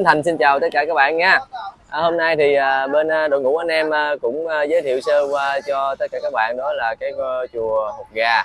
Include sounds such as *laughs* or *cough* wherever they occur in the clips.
Bến Thành. Xin chào tất cả các bạn nha. À, hôm nay thì à, bên à, đội ngũ anh em à, cũng à, giới thiệu sơ qua cho tất cả các bạn đó là cái à, chùa Hột Gà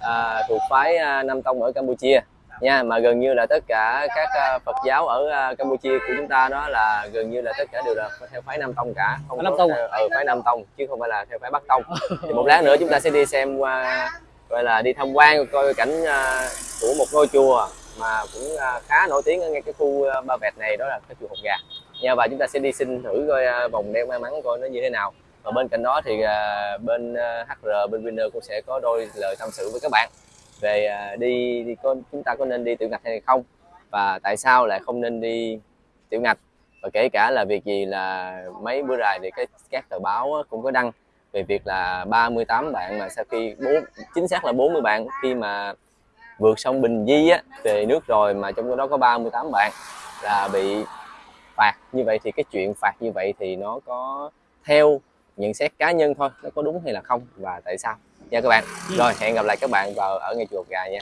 à, thuộc phái à, Nam Tông ở Campuchia. Nha mà gần như là tất cả các à, Phật giáo ở à, Campuchia của chúng ta đó là gần như là tất cả đều là theo phái Nam Tông cả. Không Nam Tông theo, ừ, phái Nam Tông chứ không phải là theo phái Bắc Tông. *laughs* Thì một lát nữa chúng ta sẽ đi xem qua gọi là đi tham quan coi cảnh à, của một ngôi chùa mà cũng à, khá nổi tiếng ở ngay cái khu à, Ba Vẹt này đó là cái chùa Hột Gà. Nha và chúng ta sẽ đi xin thử coi à, vòng đeo may mắn coi nó như thế nào. Và bên cạnh đó thì bên HR bên Winner cũng sẽ có đôi lời tâm sự với các bạn về đi, đi có, chúng ta có nên đi tiểu ngạch hay không và tại sao lại không nên đi tiểu ngạch. Và kể cả là việc gì là mấy bữa rày thì cái các tờ báo cũng có đăng về việc là 38 bạn mà sau khi bốn chính xác là 40 bạn khi mà vượt sông Bình Di á về nước rồi mà trong đó có 38 bạn là bị phạt như vậy thì cái chuyện phạt như vậy thì nó có theo nhận xét cá nhân thôi nó có đúng hay là không và tại sao. Nha các bạn. Rồi hẹn gặp lại các bạn vào ở ngay chùa gà nha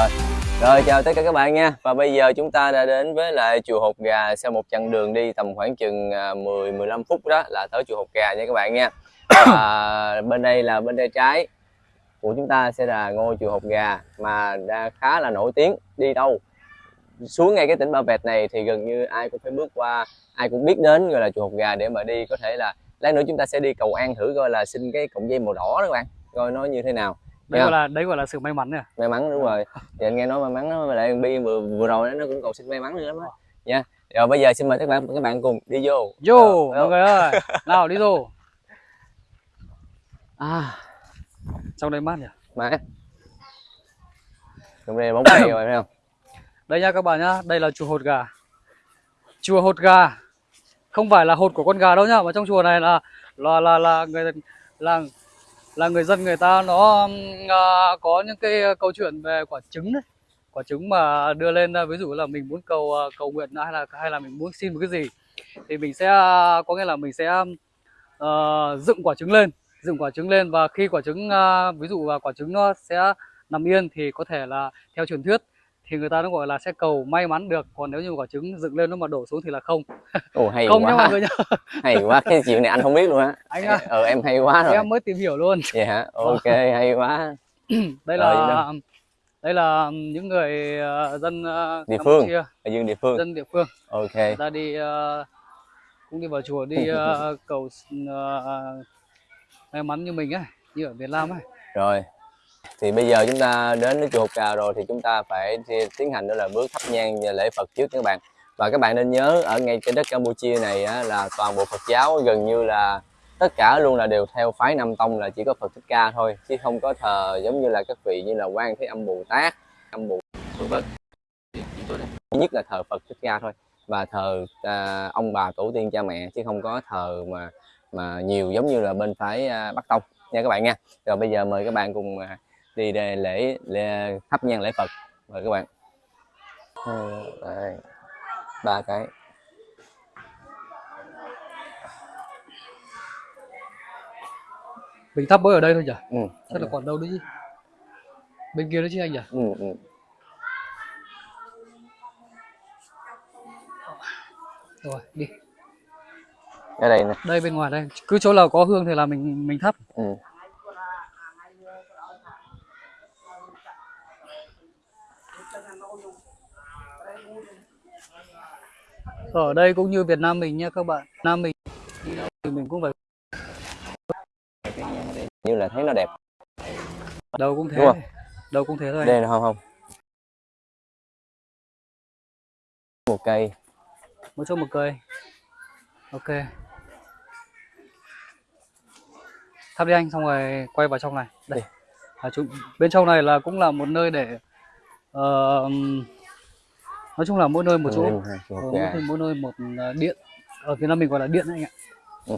rồi. Rồi, chào tất cả các bạn nha. Và bây giờ chúng ta đã đến với lại chùa Hột Gà sau một chặng đường đi tầm khoảng chừng à, 10 15 phút đó là tới chùa Hột Gà nha các bạn nha. Và bên đây là bên tay trái của chúng ta sẽ là ngôi chùa Hột Gà mà đã khá là nổi tiếng. Đi đâu? Xuống ngay cái tỉnh Ba Vẹt này thì gần như ai cũng phải bước qua, ai cũng biết đến gọi là chùa Hột Gà để mà đi. Có thể là lát nữa chúng ta sẽ đi cầu an thử coi là xin cái cọng dây màu đỏ đó các bạn. Coi nó như thế nào đấy gọi là đấy gọi là sự may mắn nè may mắn đúng rồi. Thì anh nghe nói may mắn đó mà lại bi vừa vừa rồi nó cũng cầu xin may mắn nữa lắm á. Nha. Rồi bây giờ xin mời các bạn các bạn cùng đi vô. Vô mọi người ơi. *laughs* Nào đi vô. À trong đây mát nhỉ? Mà trong đây bóng cây rồi thấy không? Đây nha các bạn nhá đây là chùa hột gà. Chùa hột gà. Không phải là hột của con gà đâu nhá mà trong chùa này là là là là người là là người dân người ta nó à, có những cái câu chuyện về quả trứng đấy. Quả trứng mà đưa lên à, ví dụ là mình muốn cầu à, cầu nguyện hay là hay là mình muốn xin một cái gì thì mình sẽ à, có nghĩa là mình sẽ uh, dựng quả trứng lên dựng quả trứng lên và khi quả trứng uh, ví dụ là quả trứng nó sẽ nằm yên thì có thể là theo truyền thuyết thì người ta nó gọi là sẽ cầu may mắn được. Còn nếu như quả trứng dựng lên nó mà đổ xuống thì là không. Ồ hay không nha quá. mọi người nhá. *laughs* Hay quá cái chuyện này anh không biết luôn á. Anh à. ờ em hay quá rồi. Em mới tìm hiểu luôn. Vậy hả? Ok hay quá. Đây Rồi, là đây là những người ờ, dân ờ, Địa phương. Ở dương địa phương. Dân địa phương. Ok. Ta đi ờ, cũng đi vào chùa đi ờ, *laughs* cầu ờ, may mắn như mình ấy như ở Việt Nam ấy rồi thì bây giờ chúng ta đến với chùa Hột rồi thì chúng ta phải tiến hành đó là bước thắp nhang và lễ Phật trước các bạn. Và các bạn nên nhớ ở ngay trên đất Campuchia này á, là toàn bộ Phật giáo gần như là tất cả luôn là đều theo phái Nam Tông là chỉ có Phật Thích Ca thôi chứ không có thờ giống như là các vị như là Quan Thế Âm Bồ Tát Âm Bồ Tát nhất là thờ Phật Thích Ca thôi và thờ à, ông bà tổ tiên cha mẹ chứ không có thờ mà mà nhiều giống như là bên phái à, Bắc Tông. Nha các bạn nha. Rồi bây giờ mời các bạn cùng à, đi để lễ, lễ thắp nhang lễ Phật. Mời các bạn. Hai, đây, ba cái. Mình thắp mới ở đây thôi nhỉ? Ừ. chắc là còn đâu nữa chứ? Bên kia nữa chứ anh nhỉ? Ừ, ừ. rồi đi. Ở đây nè. Đây bên ngoài đây. Cứ chỗ nào có hương thì là mình mình thắp. Ừ. ở đây cũng như Việt Nam mình nha các bạn. Nam mình thì mình cũng phải như là thấy nó đẹp. Đâu cũng thế Đúng không? đâu cũng thế thôi. Đây là không không một cây. Một chỗ một cây. Ok. Thắp đi anh xong rồi quay vào trong này. Đây. À, chúng, bên trong này là cũng là một nơi để ờ, nói chung là mỗi nơi một chỗ. chục Ờ, hột mỗi, nơi- mỗi nơi một ờ, điện. Ở Việt Nam mình gọi là điện anh ạ. Ừ.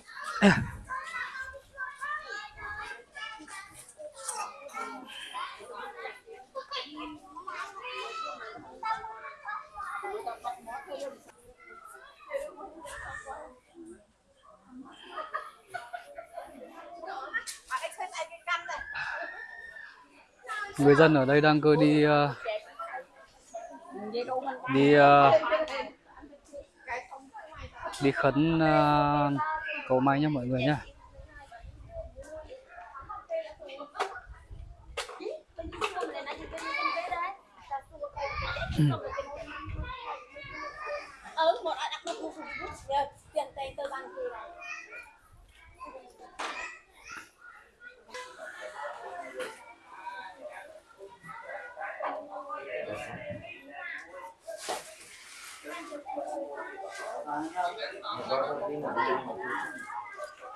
người dân ở đây đang cơ đi ờ, đi ờ, đi khấn ờ, cầu may nhá mọi người nhá. Ừ một ai đặt một cục tiền tiền tơ bằng gì này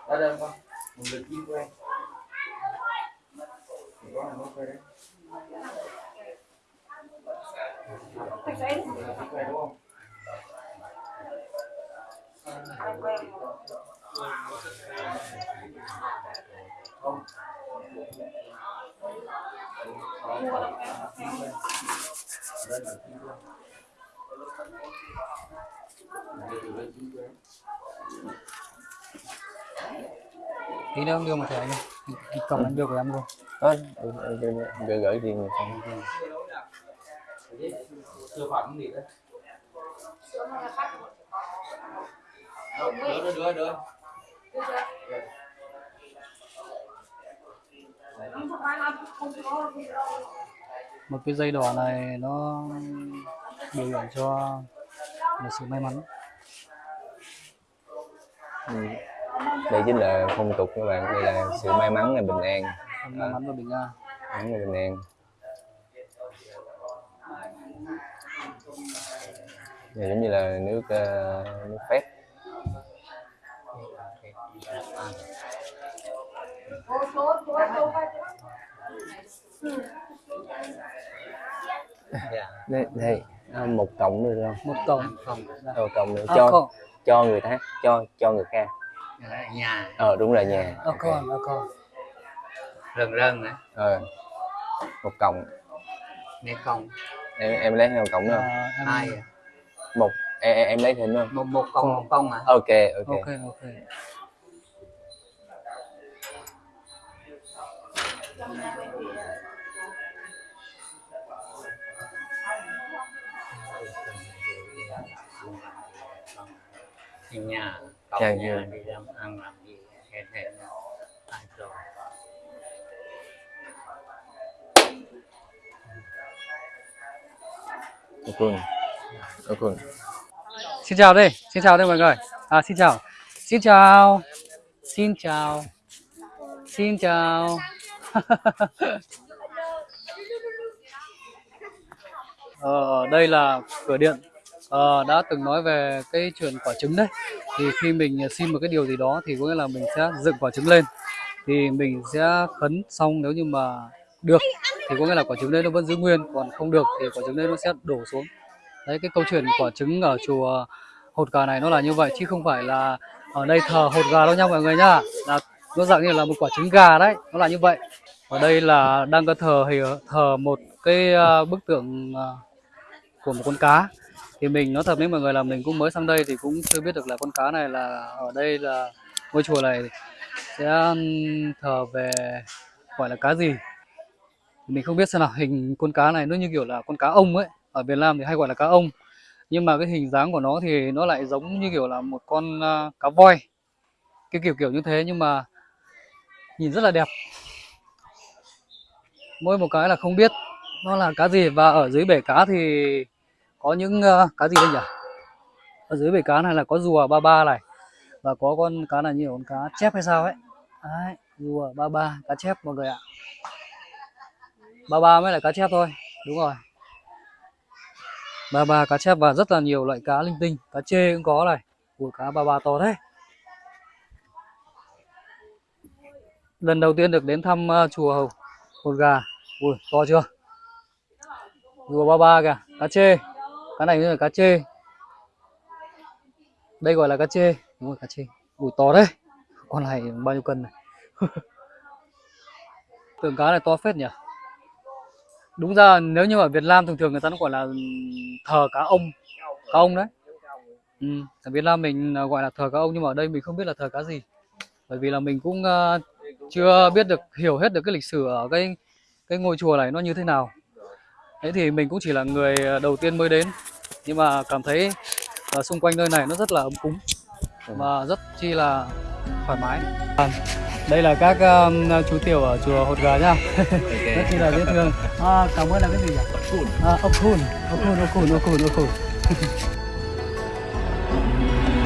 Ở đây con, một lượt chim quen. Có hàng mất đấy. Quen đúng không? Tí nữa đưa một thẻ anh cổng anh đưa của em luôn Đó, gửi gửi xong. Sư phẩm gì đưa đưa đưa. một cái dây đỏ này nó biểu hiện cho một sự may mắn Ừ. Đây chính là phong tục các bạn, đây là sự may mắn là bình an, may mắn và bình an may mắn là bình an. Này giống như là nước uh, nước phép. Dạ. Đây, đây à, một cộng nữa được không? một cổng Không. Ờ, cộng nữa à, cho con cho người ta cho cho người khác. Ở nhà Ờ đúng rồi nhà. à, con à, con rần rần á. Ờ. Một cộng. Nếu không Em em lấy thêm một cộng nữa không? à, em... hai. Một em, em lấy thêm nữa không? một một công một công à. Ok ok. ok ok Ở nhà cậu Dạ, nhà dạ. đi làm ăn làm gì hẹn hẹn ai rồi. Ok. Ok. xin chào đây xin chào đây mọi người à xin chào xin chào xin chào xin chào *laughs* ờ, đây là cửa điện uh, đã từng nói về cái chuyện quả trứng đấy. Thì khi mình xin một cái điều gì đó thì có nghĩa là mình sẽ dựng quả trứng lên. Thì mình sẽ khấn xong nếu như mà được thì có nghĩa là quả trứng đấy nó vẫn giữ nguyên còn không được thì quả trứng đấy nó sẽ đổ xuống. Đấy cái câu chuyện quả trứng ở chùa hột gà này nó là như vậy chứ không phải là ở đây thờ hột gà đâu nha mọi người nhá là nó dạng như là một quả trứng gà đấy nó là như vậy. Ở đây là đang có thờ thì thờ một cái ờ, bức tượng ờ, của một con cá thì mình, nói thật với mọi người là mình cũng mới sang đây thì cũng chưa biết được là con cá này là ở đây là ngôi chùa này sẽ thờ về gọi là cá gì. Mình không biết xem nào, hình con cá này nó như kiểu là con cá ông ấy. Ở Việt Nam thì hay gọi là cá ông. Nhưng mà cái hình dáng của nó thì nó lại giống như kiểu là một con à, cá voi. Cái kiểu kiểu như thế nhưng mà nhìn rất là đẹp. Mỗi một cái là không biết nó là cá gì và ở dưới bể cá thì có những uh, cá gì đây nhỉ? Ở dưới bể cá này là có rùa ba ba này và có con cá này như là con cá chép hay sao ấy. Đấy rùa ba ba cá chép mọi người ạ. Ba ba mới là cá chép thôi đúng rồi. Ba ba cá chép và rất là nhiều loại cá linh tinh cá chê cũng có này của cá ba ba to thế. Lần đầu tiên được đến thăm uh, chùa Hầu- hột gà. Ui to chưa? Rùa ba ba kìa cá chê cá này là cá chê. Đây gọi là cá chê. Đúng rồi cá chê. Ui to đấy. Con này bao nhiêu cân này? *laughs* Tưởng cá này to phết nhỉ? Đúng ra nếu như ở Việt Nam thường thường người ta nó gọi là thờ cá ông. Cá ông đấy. Ừ. ở Việt Nam mình à, gọi là thờ cá ông nhưng mà ở đây mình không biết là thờ cá gì. Bởi vì là mình cũng uh, chưa biết được hiểu hết được cái lịch sử ở cái cái ngôi chùa này nó như thế nào thế thì mình cũng chỉ là người ờ, đầu tiên mới đến. Nhưng mà cảm thấy ở xung quanh nơi này nó rất là ấm cúng và rất chi là thoải mái. À, đây là các um, chú tiểu ở chùa Hột Gà nhá. Rất chi là dễ thương. À, cảm ơn là cái gì nhỉ? À, ốc khun ốc khun ốc khun ốc khun ốc khun. *laughs*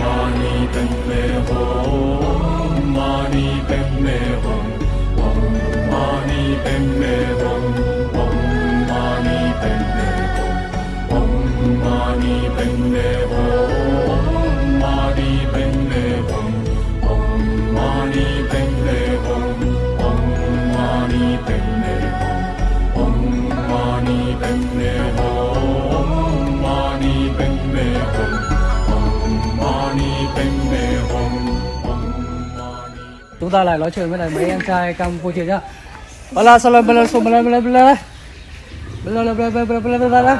Mani Padme Hum, Mani Padme Hum, Om Mani Padme Hum, chúng ta lại nói chuyện với lại mấy em trai Campuchia nhá. Bala salam bala salam bala bala bala? Bala bala bala bala bala bala bala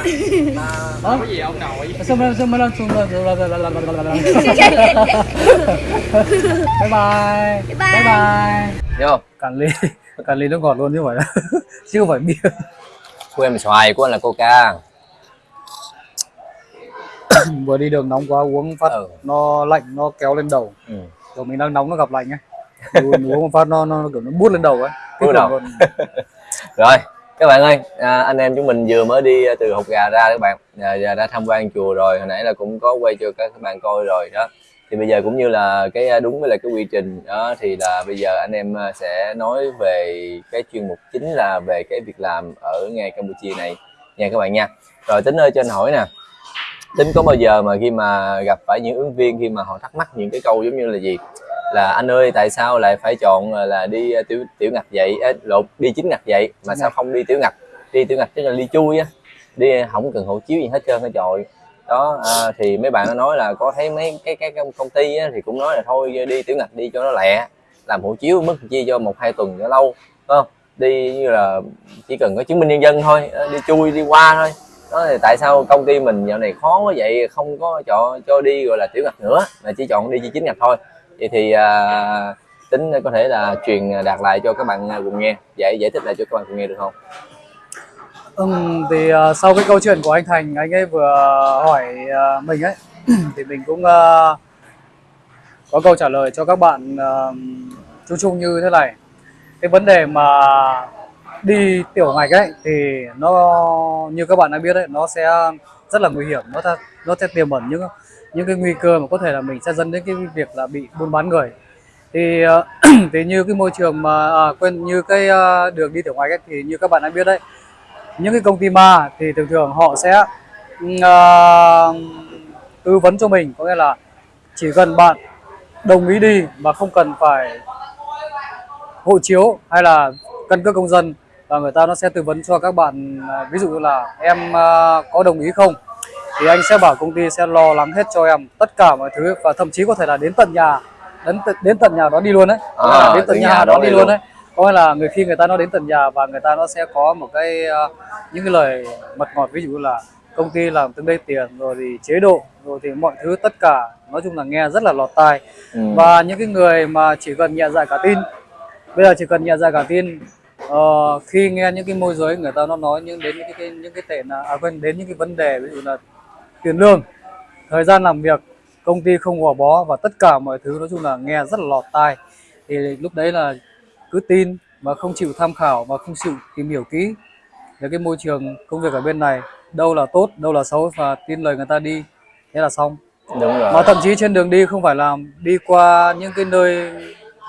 có gì ông nội salam bala salam bala salam bala bala bye bye bye bye Hiểu không? cạn ly cạn ly nước ngọt luôn chứ phải chứ không phải bia Của em là xoài, của anh là coca. vừa đi đường nóng quá uống phát Ừ. nó lạnh nó kéo lên đầu Ừ. rồi mình đang nóng nó gặp lạnh ấy uống một phát nó nó kiểu nó bút lên đầu ấy Kinh đầu. Rồi, các bạn ơi, à, anh em chúng mình vừa mới đi à, từ hột gà ra các bạn, à, giờ đã tham quan chùa rồi, hồi nãy là cũng có quay cho các bạn coi rồi đó. Thì bây giờ cũng như là cái à, đúng với là cái quy trình đó thì là bây giờ anh em à, sẽ nói về cái chuyên mục chính là về cái việc làm ở ngay Campuchia này nha các bạn nha. Rồi tính ơi cho anh hỏi nè. Tính có bao giờ mà khi mà gặp phải những ứng viên khi mà họ thắc mắc những cái câu giống như là gì? là anh ơi tại sao lại phải chọn là, là đi ờ, tiểu tiểu ngạch vậy? Ê, lộn đi chính ngạch vậy? Mà sao không đi tiểu ngạch? Đi tiểu ngạch tức là đi chui á. Đi không cần hộ chiếu gì hết trơn hết trọi đó à, thì mấy bạn nó nói là có thấy mấy cái cái, cái công ty á, thì cũng nói là thôi đi tiểu ngạch đi cho nó lẹ làm hộ chiếu mất chi cho một hai tuần cho lâu. Không? Đi như là chỉ cần có chứng minh nhân dân thôi ờ, đi chui đi qua thôi đó thì tại sao công ty mình dạo này khó quá vậy? Không có chọn cho đi gọi là tiểu ngạch nữa mà chỉ chọn đi chỉ chính ngạch thôi. Vậy thì à, tính có thể là truyền đạt lại cho các bạn à, cùng nghe. Giải giải thích lại cho các bạn cùng nghe được không? Ừ thì ờ, sau cái câu chuyện của anh Thành anh ấy vừa hỏi ờ, mình ấy *clears throat* thì mình cũng ờ, có câu trả lời cho các bạn ờ, chung chung như thế này. Cái vấn đề mà đi tiểu ngạch ấy thì nó như các bạn đã biết đấy nó sẽ rất là nguy hiểm. Nó ta nó sẽ tiềm ẩn những những cái nguy cơ mà có thể là mình sẽ dẫn đến cái việc là bị buôn bán người. Thì ờ, *clears throat* thì như cái môi trường mà à, quên như cái ờ, đường đi tiểu ngạch ấy, thì như các bạn đã biết đấy những cái công ty ma thì thường thường họ sẽ ừm, ờ, tư vấn cho mình. Có nghĩa là chỉ cần bạn đồng ý đi mà không cần phải hộ chiếu hay là căn cước công dân và người ta nó sẽ tư vấn cho các bạn à, ví dụ như là em à, có đồng ý không? Thì anh sẽ bảo công ty sẽ lo lắng hết cho em tất cả mọi thứ và thậm chí có thể là đến tận nhà đến tận- đến tận nhà đó đi luôn đấy. À, đến tận nhà, nhà đó đón đi luôn. đấy. Có nghĩa là người khi người ta nó đến tận nhà và người ta nó sẽ có một cái à, những cái lời mật ngọt ví dụ là công ty làm từng đây tiền rồi thì chế độ rồi thì mọi thứ tất cả nói chung là nghe rất là lọt tai. Ừ. và những cái người mà chỉ cần nhẹ dạ cả tin bây giờ chỉ cần nhẹ dạ cả tin ờ, khi nghe những cái môi giới người ta nó nói những đến những cái, cái những cái tệ là à quên đến những cái vấn đề ví dụ là tiền lương thời gian làm việc công ty không gò bó và tất cả mọi thứ nói chung là nghe rất là lọt tai. Thì lúc đấy là cứ tin mà không chịu tham khảo và không chịu tìm hiểu kỹ về cái môi trường công việc ở bên này đâu là tốt đâu là xấu và tin lời người ta đi thế là xong. Đúng rồi. Mà thậm chí trên đường đi không phải là đi qua những cái nơi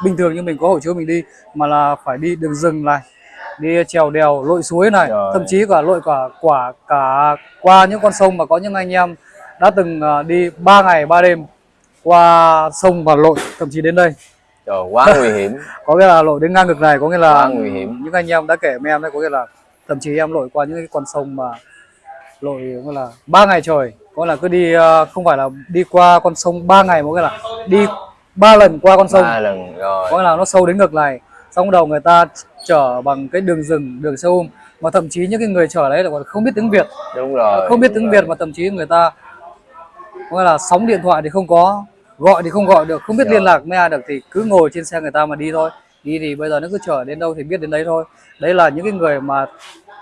bình thường như mình có hộ chiếu mình đi mà là phải đi đường rừng này đi trèo đèo lội suối này Rồi. thậm chí cả lội cả quả cả qua những con sông mà có những anh em đã từng à, đi 3 ngày 3 đêm qua sông và lội thậm chí đến đây trời quá nguy hiểm *laughs* có nghĩa là lội đến ngang ngực này có nghĩa là Quá nguy hiểm. những anh em đã kể với em đấy có nghĩa là thậm chí em lội qua những cái con sông mà lội gọi là ba ngày trời có là cứ đi ờ, không phải là đi qua con sông ba ngày một cái là đi ba lần qua con sông. Ba lần rồi. Có là nó sâu đến ngực này xong đầu người ta chở bằng cái đường rừng đường xe ôm mà thậm chí những cái người chở đấy là còn không biết tiếng Việt. Đúng rồi không biết tiếng rồi. Việt mà thậm chí người ta gọi là sóng điện thoại thì không có gọi thì không gọi được không biết Rồi. liên lạc với ai được thì cứ ngồi trên xe người ta mà đi thôi. Đi thì bây giờ nó cứ chở đến đâu thì biết đến đấy thôi. Đấy là những cái người mà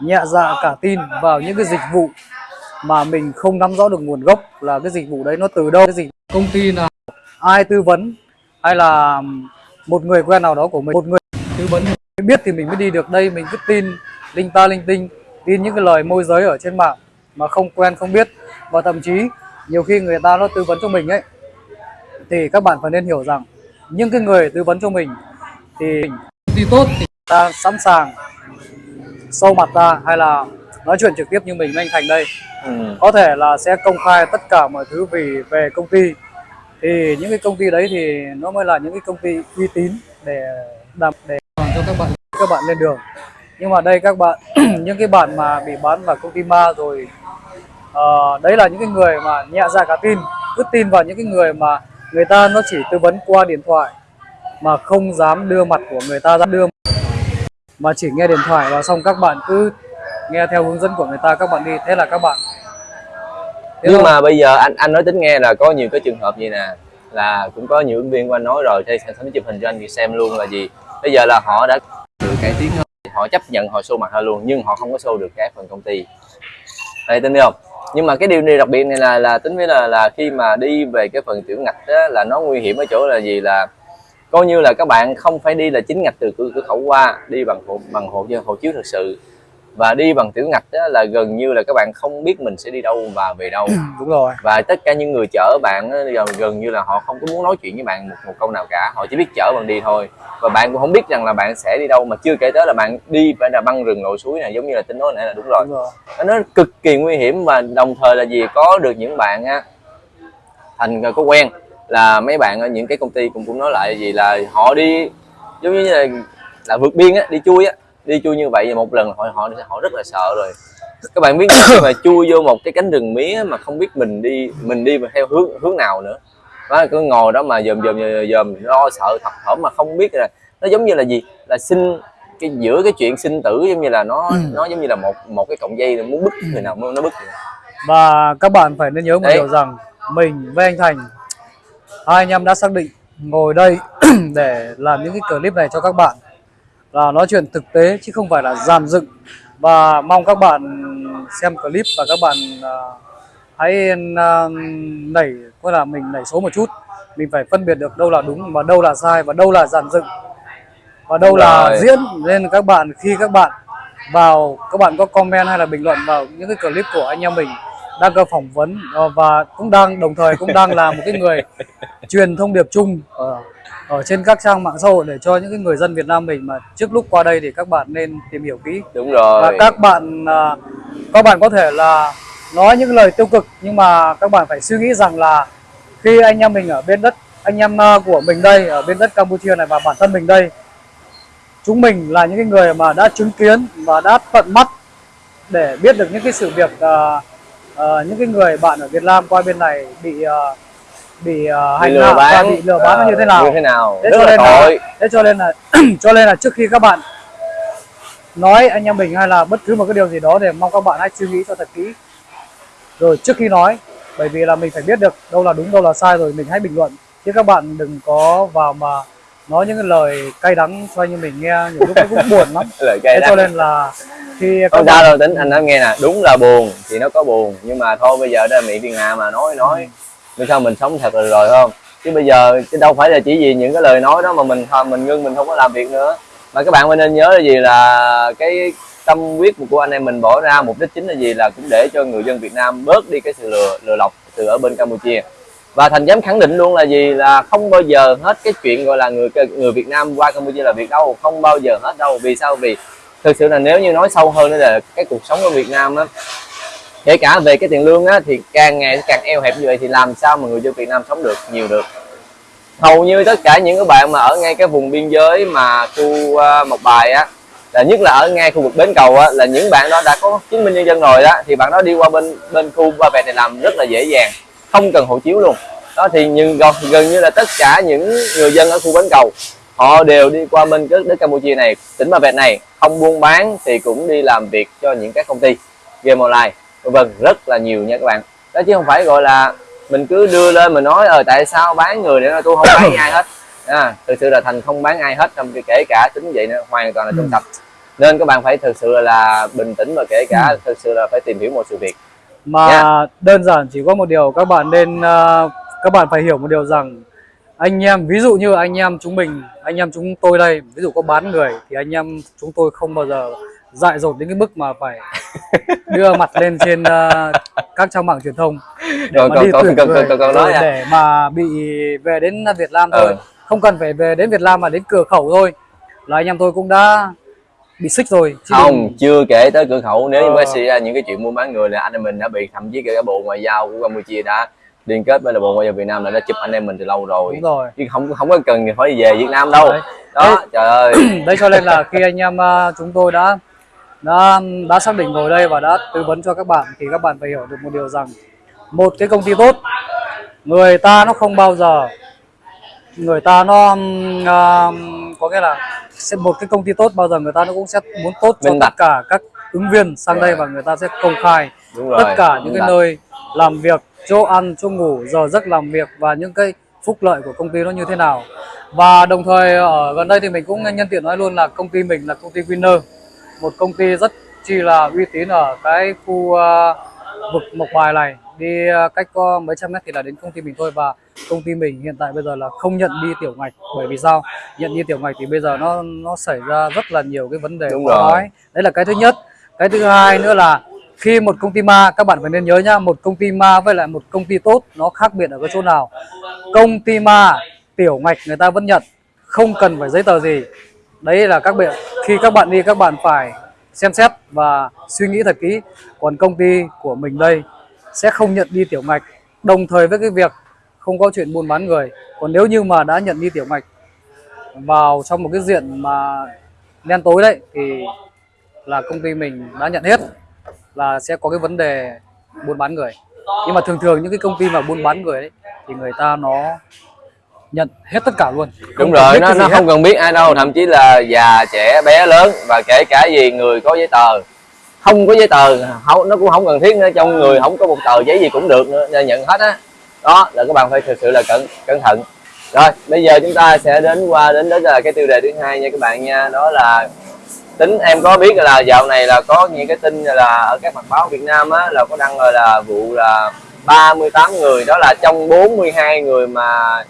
nhẹ dạ cả tin vào những cái dịch vụ mà mình không nắm rõ được nguồn gốc là cái dịch vụ đấy nó từ đâu. Cái dịch công ty nào ai tư vấn hay là một người quen nào đó của mình một người tư vấn mới biết thì mình mới đi được đây mình cứ tin linh ta linh tinh tin những cái lời môi giới ở trên mạng mà không quen không biết. Và thậm chí nhiều khi người ta nó tư vấn cho mình ấy thì các bạn phải nên hiểu rằng những cái người tư vấn cho mình thì thì tốt thì ta sẵn sàng sâu mặt ra hay là nói chuyện trực tiếp như mình với anh Thành đây. Ừ. có thể là sẽ công khai tất cả mọi thứ vì về công ty thì những cái công ty đấy thì nó mới là những cái công ty uy tín để đảm để cho các bạn các bạn lên đường. Nhưng mà đây các bạn *clears throat* những cái bạn mà bị bán vào công ty ma rồi uh, đấy là những cái người mà nhẹ dạ cả tin cứ tin vào những cái người mà người ta nó chỉ tư vấn qua điện thoại mà không dám đưa mặt của người ta ra đưa mà chỉ nghe điện thoại và xong các bạn cứ nghe theo hướng dẫn của người ta các bạn đi. Thế là các bạn nhưng mà bây giờ anh anh nói tính nghe là có nhiều cái trường hợp gì nè là cũng có nhiều ứng viên của anh nói rồi đây sẽ chụp hình cho anh xem luôn là gì? Bây giờ là họ đã được cải tiến hơn họ chấp nhận họ show mặt ra luôn nhưng họ không có show được cái phần công ty. Đây tin không? Nhưng mà cái điều này đặc biệt này là là tính với là là khi mà đi về cái phần tiểu ngạch á, là nó nguy hiểm ở chỗ là gì là coi như là các bạn không phải đi là chính ngạch từ cửa, cửa khẩu qua đi bằng hộ bằng hộ hộ chiếu thực sự và đi bằng tiểu ngạch á, là gần như là các bạn không biết mình sẽ đi đâu và về đâu. Đúng rồi. Và tất cả những người chở bạn gần, gần như là họ không có muốn nói chuyện với bạn một, một câu nào cả. Họ chỉ biết chở bạn đi thôi. Và bạn cũng không biết rằng là bạn sẽ đi đâu mà chưa kể tới là bạn đi phải là băng rừng lội suối này giống như là tính nói nãy là đúng rồi. Đúng rồi. Nó cực kỳ nguy hiểm và đồng thời là gì có được những bạn á thành có quen là mấy bạn ở những cái công ty cũng cũng nói lại gì là họ đi giống như là là vượt biên á đi chui á đi chui như vậy một lần họ họ họ rất là sợ rồi. Các bạn biết khi mà chui vô một cái cánh rừng mía mà không biết mình đi mình đi theo hướng hướng nào nữa. Đó cứ ngồi đó mà dòm dòm dòm, lo sợ thật thỏm mà không biết là nó giống như là gì? Là sinh cái giữa cái chuyện sinh tử giống như là nó nó giống như là một một cái cọng dây muốn bứt người nào nó bứt vậy. và các bạn phải nên nhớ một Đấy. điều rằng mình với anh Thành hai anh em đã xác định ngồi đây *clears throat* để làm những cái clip này cho các bạn là nói chuyện thực tế chứ không phải là dàn dựng. Và mong các bạn xem clip và các bạn à, hãy à, nảy có là mình nảy số một chút. Mình phải phân biệt được đâu là đúng và đâu là sai và đâu là dàn dựng. Và đâu là Rồi. diễn. Nên các bạn khi các bạn vào các bạn có comment hay là bình luận vào những cái clip của anh em mình đang có phỏng vấn ờ, và cũng đang đồng thời cũng đang là một cái người *laughs* truyền thông điệp chung ở, ở trên các trang mạng xã hội để cho những cái người dân Việt Nam mình mà trước lúc qua đây thì các bạn nên tìm hiểu kỹ. Đúng rồi. Và các bạn à, các bạn có thể là nói những lời tiêu cực nhưng mà các bạn phải suy nghĩ rằng là khi anh em mình ở bên đất anh em à, của mình đây ở bên đất Campuchia này và bản thân mình đây chúng mình là những cái người mà đã chứng kiến và đã tận mắt để biết được những cái sự việc à, à, những cái người bạn ở Việt Nam qua bên này bị à, bị bị hành lừa hạ và bán bị lừa bán ờ, như thế nào? như thế nào? Thế cho nên là- thế cho nên là *clears throat* cho nên là trước khi các bạn nói anh em mình hay là bất cứ một cái điều gì đó thì mong các bạn hãy suy nghĩ cho thật kỹ. Rồi trước khi nói bởi vì là mình phải biết được đâu là đúng đâu là sai rồi mình hãy bình luận. Chứ các bạn đừng có vào mà nói những cái lời cay đắng cho anh em mình nghe nhiều lúc cũng buồn lắm. *laughs* Lời thế cay cho đắng. nên là khi không sao đâu tính anh nói nghe nè đúng là buồn thì nó có buồn nhưng mà thôi bây giờ đây là miệng thiên hạ mà nói nói vì sao mình sống thật rồi rồi không? Chứ bây giờ chứ đâu phải là chỉ vì những cái lời nói đó mà mình thôi mình ngưng, mình không có làm việc nữa. Mà các bạn phải nên nhớ là gì là cái tâm huyết của anh em mình bỏ ra, mục đích chính là gì? Là cũng để cho người dân Việt Nam bớt đi cái sự lừa lừa lọc từ ở bên Campuchia. Và thành dám khẳng định luôn là gì? Là không bao giờ hết cái chuyện gọi là người người Việt Nam qua Campuchia là việc đâu, không bao giờ hết đâu. Vì sao? Vì thực sự là nếu như nói sâu hơn nữa là cái cuộc sống ở Việt Nam á kể cả về cái tiền lương á thì càng ngày càng eo hẹp như vậy thì làm sao mà người dân Việt Nam sống được nhiều được? Hầu như tất cả những cái bạn mà ở ngay cái vùng biên giới mà khu à, uh, một bài á là nhất là ở ngay khu vực bến cầu á, là những bạn đó đã có chứng minh nhân dân rồi đó thì bạn đó đi qua bên bên khu ba vẹt này làm rất là dễ dàng không cần hộ chiếu luôn. Đó thì nhưng gần, gần như là tất cả những người dân ở khu bến cầu họ đều đi qua bên cái đất Campuchia này tỉnh Ba Vẹt này không buôn bán thì cũng đi làm việc cho những các công ty game online vân vân rất là nhiều nha các bạn. Đó chứ không phải gọi là mình cứ đưa lên mình nói ờ tại sao bán người để tôi không bán ai hết? À, thực sự là thành không bán ai hết trong kể cả tính vậy nữa hoàn toàn là trong tập nên các bạn phải thực sự là bình tĩnh và kể cả thực sự là phải tìm hiểu một sự việc. Mà Dạ. đơn giản chỉ có một điều các bạn nên ờ, các bạn phải hiểu một điều rằng anh em ví dụ như anh em chúng mình anh em chúng tôi đây ví dụ có bán người thì anh em chúng tôi không bao giờ dại dột đến cái mức mà phải đưa mặt lên trên ờ, các trang mạng truyền thông để Còn- mà còn- đi còn- tuyển còn- người. còn- còn nói rồi à? để mà bị về đến Việt Nam thôi. Ừ. không cần phải về đến Việt Nam mà đến cửa khẩu thôi. Là anh em tôi cũng đã bị xích rồi. Chứ không chưa kể tới cửa khẩu. Nếu như mới xảy ra những cái chuyện mua bán người là anh em mình đã bị thậm chí cả bộ ngoại giao của Campuchia đã liên kết với là bộ ngoại giao Việt Nam là đã chụp anh em mình từ lâu rồi. Đúng rồi. Chứ không không có cần phải về Việt Nam đâu. Đấy. đó trời ơi. Đấy *clears throat* cho nên là khi anh em ờ, chúng tôi đã đã đã xác định ngồi đây và đã tư vấn cho các bạn thì các bạn phải hiểu được một điều rằng một cái công ty tốt người ta nó không bao giờ người ta nó ờm, có nghĩa là sẽ một cái công ty tốt bao giờ người ta nó cũng sẽ muốn tốt cho tất cả các ứng viên sang đây và người ta sẽ công khai tất cả những cái nơi làm việc chỗ ăn chỗ ngủ giờ giấc làm việc và những cái phúc lợi của công ty nó như thế nào. Và đồng thời ở gần đây thì mình cũng nhân tiện nói luôn là công ty mình là công ty Winner một công ty rất chi là uy tín ở cái khu ờ, vực Mộc Bài này. Đi ờ, cách có mấy trăm mét thì là đến công ty mình thôi và công ty mình hiện tại bây giờ là không nhận đi tiểu ngạch. Bởi vì sao? Nhận đi tiểu ngạch thì bây giờ nó nó xảy ra rất là nhiều cái vấn đề Đúng nói. Đấy là cái thứ nhất. Cái thứ hai nữa là khi một công ty ma các bạn phải nên nhớ nhá một công ty ma với lại một công ty tốt nó khác biệt ở cái chỗ nào. Công ty ma tiểu ngạch người ta vẫn nhận không cần phải giấy tờ gì đấy là các bạn khi các bạn đi các bạn phải xem xét và suy nghĩ thật kỹ. Còn công ty của mình đây sẽ không nhận đi tiểu ngạch. Đồng thời với cái việc không có chuyện buôn bán người. Còn nếu như mà đã nhận đi tiểu ngạch vào trong một cái diện mà đen tối đấy thì là công ty mình đã nhận hết là sẽ có cái vấn đề buôn bán người. Nhưng mà thường thường những cái công ty mà buôn bán người ấy, thì người ta nó nhận hết tất cả luôn. Đúng Không rồi nó nó hết. không cần biết ai đâu thậm chí là già trẻ bé lớn và kể cả gì người có giấy tờ. Không có giấy tờ không nó cũng không cần thiết nữa trong người không có một tờ giấy gì cũng được nữa nên nhận hết á. Đó là các bạn phải thực sự là cẩn cẩn thận. Rồi bây giờ chúng ta sẽ đến qua đến đến là cái tiêu đề thứ hai nha các bạn nha đó là tính em có biết là dạo này là có những cái tin là ở các mặt báo Việt Nam á là có đăng rồi là vụ là 38 người đó là trong 42 người mà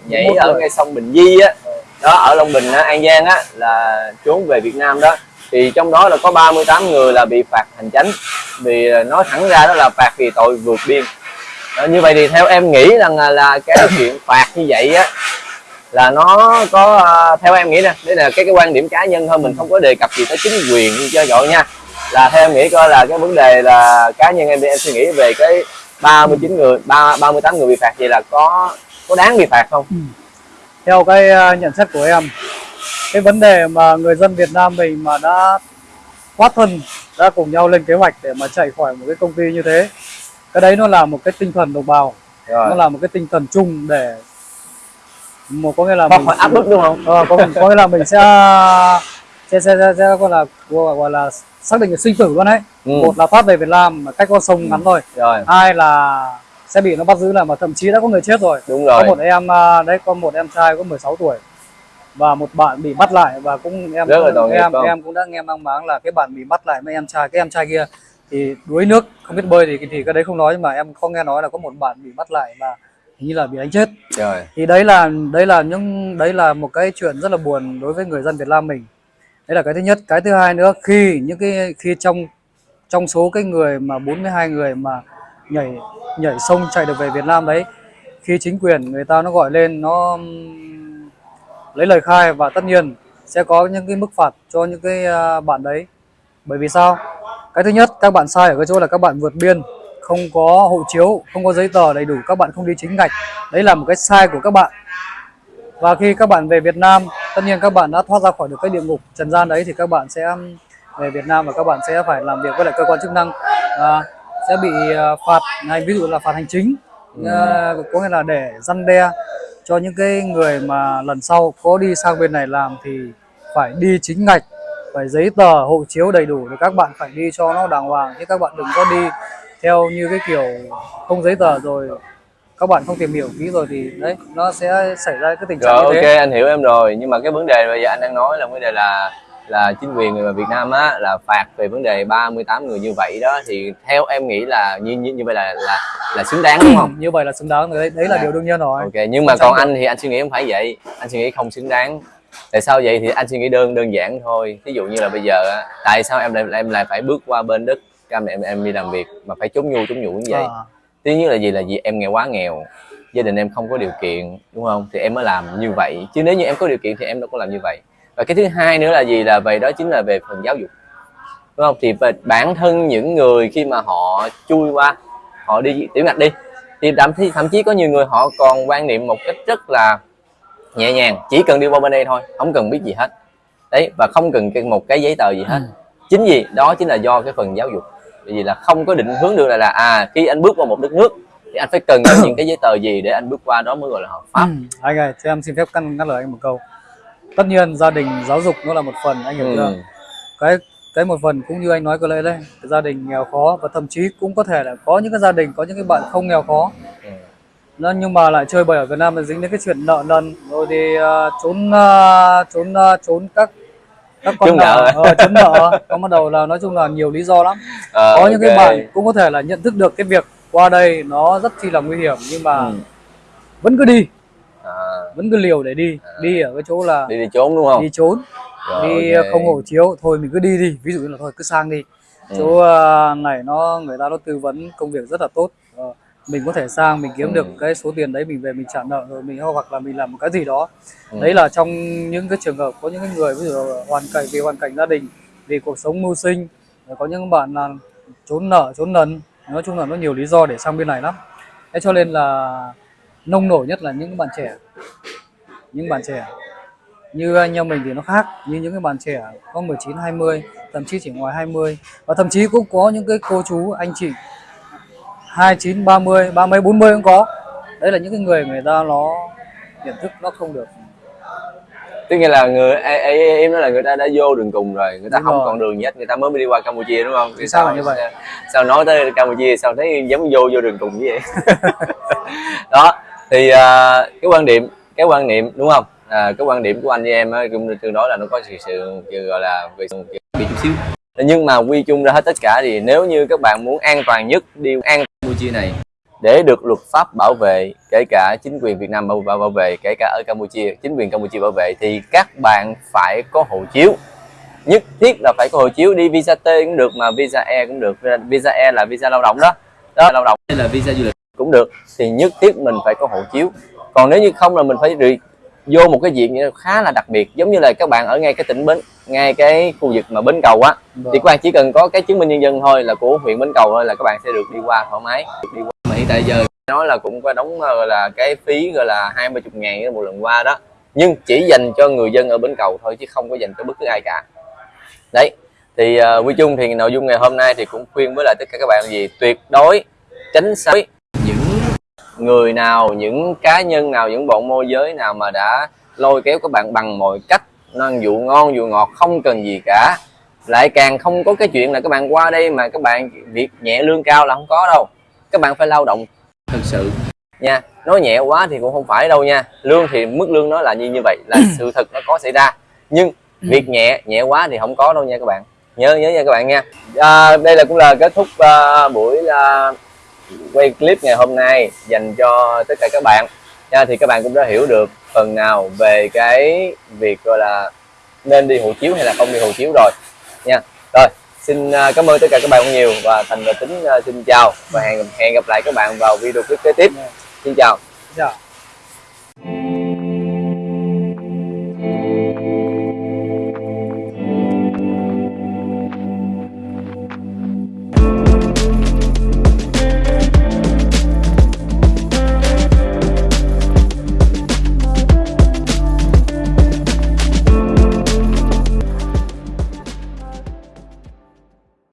nhảy 41 ở ngay sông Bình Di á. Đó ở Long Bình á, An Giang á là trốn về Việt Nam đó. Thì trong đó là có 38 người là bị phạt hành chánh. Vì à, nói thẳng ra đó là phạt vì tội vượt biên. Đó, như vậy thì theo em nghĩ rằng là, là cái *coughs* chuyện phạt như vậy á là nó có à, theo em nghĩ nè đây là cái cái quan điểm cá nhân thôi mình không có đề cập gì tới chính quyền như cho gọi nha. Là theo em nghĩ coi là cái vấn đề là cá nhân em thì em suy nghĩ về cái 39 người ba 38 người bị phạt vậy là có có đáng bị phạt không? Theo cái ờ, nhận xét của em cái vấn đề mà người dân Việt Nam mình mà đã thoát thân đã cùng nhau lên kế hoạch để mà chạy khỏi một cái công ty như thế cái đấy nó là một cái tinh thần đồng bào. Nó rồi là một cái tinh thần chung để một có nghĩa là không mình phải áp bức đúng không? Ờ, có, có nghĩa là mình sẽ sẽ sẽ, sẽ, sẽ gọi là gọi gọi là xác định sinh tử luôn đấy ừ. một là thoát về Việt Nam mà cách con sông ngắn thôi. Rồi. Hai là sẽ bị nó bắt giữ lại mà thậm chí đã có người chết rồi. Đúng có rồi một em à, đấy có một em trai có 16 tuổi và một bạn bị bắt lại và cũng em Rất là em không? em cũng đã nghe mang máng là cái bạn bị bắt lại với em trai cái em trai kia thì đuối nước không biết bơi thì thì cái đấy không nói nhưng mà em không nghe nói là có một bạn bị bắt lại và hình như là bị đánh chết. Rồi. Thì đấy là đấy là những đấy là một cái chuyện rất là buồn đối với người dân Việt Nam mình. Đấy là cái thứ nhất. Cái thứ hai nữa khi những cái khi trong trong số cái người mà 42 người mà nhảy nhảy sông chạy được về Việt Nam đấy, khi chính quyền người ta nó gọi lên, nó lấy lời khai và tất nhiên sẽ có những cái mức phạt cho những cái à, bạn đấy. Bởi vì sao? Cái thứ nhất, các bạn sai ở cái chỗ là các bạn vượt biên, không có hộ chiếu, không có giấy tờ đầy đủ, các bạn không đi chính ngạch. Đấy là một cái sai của các bạn. Và khi các bạn về Việt Nam, tất nhiên các bạn đã thoát ra khỏi được cái địa ngục trần gian đấy, thì các bạn sẽ về Việt Nam và các bạn sẽ phải làm việc với lại cơ quan chức năng à, sẽ bị à, phạt hay ví dụ là phạt hành chính à, có nghĩa là để răn đe cho những cái người mà lần sau có đi sang bên này làm thì phải đi chính ngạch phải giấy tờ hộ chiếu đầy đủ thì các bạn phải đi cho nó đàng hoàng chứ các bạn đừng có đi theo như cái kiểu không giấy tờ rồi các bạn không tìm hiểu kỹ rồi thì đấy nó sẽ xảy ra cái tình trạng rồi như ok thế. anh hiểu em rồi. Nhưng mà cái vấn đề bây giờ anh đang nói là vấn đề là là chính quyền người Việt Nam á là phạt về vấn đề 38 người như vậy đó thì theo em nghĩ là như như, như vậy là là là xứng đáng đúng không? *clears throat* như vậy là xứng đáng đấy đấy là À. điều đương nhiên rồi. Ok nhưng mà còn anh thì anh suy nghĩ không phải vậy anh suy nghĩ không xứng đáng. Tại sao vậy thì anh suy nghĩ đơn đơn giản thôi. Ví dụ như là bây giờ á tại sao em lại em lại phải bước qua bên Đức em em em đi làm việc mà phải trốn nhu trốn nhủ như vậy? À, thứ nhất là gì? Là gì em nghèo quá nghèo gia đình em không có điều kiện đúng không? Thì em mới làm như vậy. Chứ nếu như em có điều kiện thì em đâu có làm như vậy và cái thứ hai nữa là gì? Là về đó chính là về phần giáo dục. Đúng không? Thì bản thân những người khi mà họ chui qua họ đi tiểu ngạch đi thì thậm chí thậm chí có nhiều người họ còn quan niệm một cách rất là nhẹ nhàng. Chỉ cần đi qua bên đây thôi không cần biết gì hết. Đấy và không cần cái- một cái giấy tờ gì hết. Ừ. chính vì đó chính là do cái phần giáo dục. Bởi vì là không có định hướng được là là à khi anh bước vào một đất nước thì anh phải cần *coughs* những cái giấy tờ gì để anh bước qua đó mới gọi là hợp pháp. Ừ, anh ơi, cho em xin phép cắt ngắt lời anh một câu. Tất nhiên gia đình giáo dục nó là một phần anh hiểu ừ. chưa? Cái cái một phần cũng như anh nói có lẽ đấy, gia đình nghèo khó và thậm chí cũng có thể là có những cái gia đình có những cái bạn không nghèo khó Ừ. nó nhưng mà lại chơi bời ở Việt Nam là dính đến cái chuyện nợ nần rồi thì ờ, trốn ờ, trốn ờ, trốn các các con nợ. ờ, trốn nợ có bắt đầu là nói chung là nhiều lý do lắm Ờ, *laughs* có những cái bạn cũng có thể là nhận thức được cái việc qua đây nó rất chi là nguy hiểm nhưng mà ừ. vẫn cứ đi à, vẫn cứ liều để đi đi ở cái chỗ là đi đi trốn đúng không đi trốn Rồi, đi ok. không hộ chiếu thôi mình cứ đi đi ví dụ như là thôi cứ sang đi Ừ. chỗ ờ, này nó người ta nó tư vấn công việc rất là tốt Ờ, mình có thể sang mình kiếm Ừ. được cái số tiền đấy mình về mình trả nợ rồi mình hoặc là mình làm một cái gì đó Ừ. đấy là trong những cái trường hợp có những cái người ví dụ hoàn cảnh vì hoàn cảnh gia đình vì cuộc sống mưu sinh có những bạn là trốn nợ trốn nần nói chung là nó nhiều lý do để sang bên này lắm thế cho nên là nông nổi nhất là những bạn trẻ. Những bạn trẻ như anh em mình thì nó khác như những cái bạn trẻ có 19 20 thậm chí chỉ ngoài 20 và thậm chí cũng có những cái cô chú anh chị 29 30 30 40 cũng có. Đấy là những cái người người ta nó nhận thức nó không được. Tức nghĩa là người em, nói là người ta đã vô đường cùng rồi người ta Đúng không rồi. còn đường gì hết người ta mới đi qua campuchia đúng không? Vì sao là như vậy? sao nói tới campuchia sao thấy giống vô vô đường cùng như vậy. *laughs* Đó thì à, cái quan điểm cái quan niệm đúng không? À, cái quan điểm của anh với em cũng tương đối là nó có sự sự gọi là về bị chút xíu. Nhưng mà quy chung ra hết tất cả thì nếu như các bạn muốn an toàn nhất đi an campuchia này để được luật pháp bảo vệ kể cả chính quyền Việt Nam bảo, bảo, bảo vệ kể cả ở Campuchia chính quyền Campuchia bảo vệ thì các bạn phải có hộ chiếu. Nhất thiết là phải có hộ chiếu đi visa T cũng được mà visa E cũng được. Visa E là visa lao động đó. Đó lao động. Hay là visa du lịch cũng được thì nhất thiết mình phải có hộ chiếu. Còn nếu như không là mình phải đi vô một cái diện khá là đặc biệt giống như là các bạn ở ngay cái tỉnh bến ngay cái khu vực mà bến cầu á thì các bạn chỉ cần có cái chứng minh nhân dân thôi là của huyện bến cầu thôi là các bạn sẽ được đi qua thoải mái. Được đi qua. Mà hiện tại giờ nói là cũng có đóng gọi là cái phí gọi là hai mươi chục ngàn một lần qua đó. Nhưng chỉ dành cho người dân ở bến cầu thôi chứ không có dành cho bất cứ ai cả. Đấy thì uh, quy chung thì nội dung ngày hôm nay thì cũng khuyên với lại tất cả các bạn là gì? Tuyệt đối tránh xa người nào những cá nhân nào những bọn môi giới nào mà đã lôi kéo các bạn bằng mọi cách nâng dụ ngon dụ ngọt không cần gì cả. Lại càng không có cái chuyện là các bạn qua đây mà các bạn việc nhẹ lương cao là không có đâu. Các bạn phải lao động. Thực sự. Nha nói nhẹ quá thì cũng không phải đâu nha. Lương thì mức lương nó là như như vậy là *coughs* sự thật nó có xảy ra. Nhưng việc nhẹ nhẹ quá thì không có đâu nha các bạn. Nhớ nhớ nha các bạn nha. À, đây là cũng là kết thúc à, buổi à, quay clip ngày hôm nay dành cho tất cả các bạn. Nha, thì các bạn cũng đã hiểu được phần nào về cái việc, gọi là, nên đi hộ chiếu hay là không đi hộ chiếu rồi. Nha. Rồi, xin à, cảm ơn tất cả các bạn nhiều và thành và tính à, xin chào và hẹn hẹn gặp lại các bạn vào video clip kế tiếp. Xin chào. Dạ.